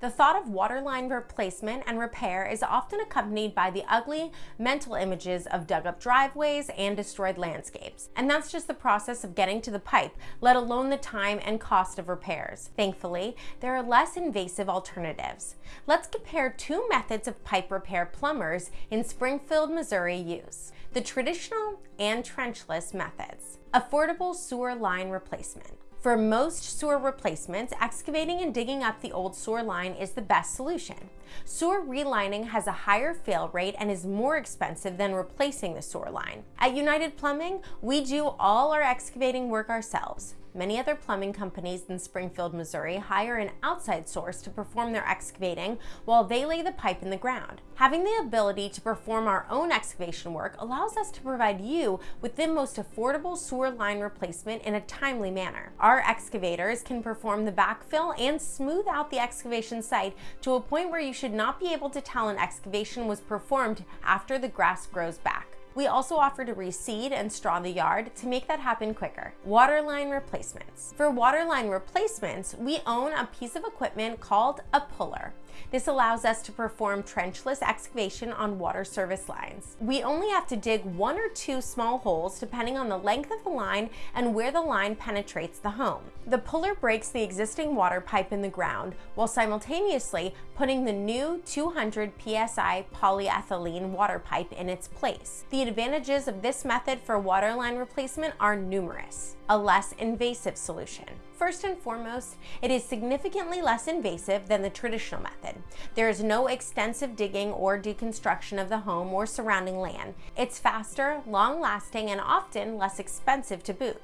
The thought of waterline replacement and repair is often accompanied by the ugly mental images of dug up driveways and destroyed landscapes. And that's just the process of getting to the pipe, let alone the time and cost of repairs. Thankfully, there are less invasive alternatives. Let's compare two methods of pipe repair plumbers in Springfield, Missouri use the traditional and trenchless methods. Affordable sewer line replacement. For most sewer replacements, excavating and digging up the old sewer line is the best solution. Sewer relining has a higher fail rate and is more expensive than replacing the sewer line. At United Plumbing, we do all our excavating work ourselves. Many other plumbing companies in Springfield, Missouri hire an outside source to perform their excavating while they lay the pipe in the ground. Having the ability to perform our own excavation work allows us to provide you with the most affordable sewer line replacement in a timely manner. Our excavators can perform the backfill and smooth out the excavation site to a point where you should not be able to tell an excavation was performed after the grass grows back. We also offer to reseed and straw the yard to make that happen quicker. Waterline replacements. For waterline replacements, we own a piece of equipment called a puller. This allows us to perform trenchless excavation on water service lines. We only have to dig one or two small holes depending on the length of the line and where the line penetrates the home. The puller breaks the existing water pipe in the ground while simultaneously putting the new 200 psi polyethylene water pipe in its place. The advantages of this method for water line replacement are numerous. A less invasive solution. First and foremost, it is significantly less invasive than the traditional method. There is no extensive digging or deconstruction of the home or surrounding land. It's faster, long-lasting, and often less expensive to boot.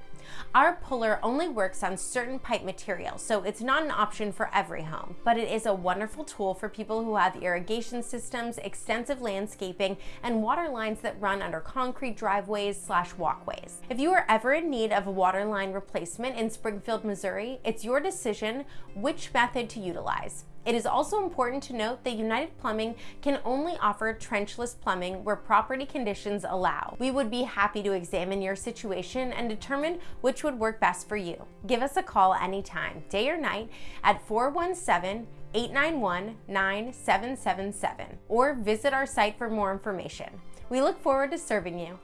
Our puller only works on certain pipe materials, so it's not an option for every home, but it is a wonderful tool for people who have irrigation systems, extensive landscaping, and water lines that run under concrete driveways slash walkways. If you are ever in need of a water line replacement in Springfield, Missouri, it's your decision which method to utilize. It is also important to note that United Plumbing can only offer trenchless plumbing where property conditions allow. We would be happy to examine your situation and determine which would work best for you. Give us a call anytime, day or night, at 417 891 9777 or visit our site for more information. We look forward to serving you.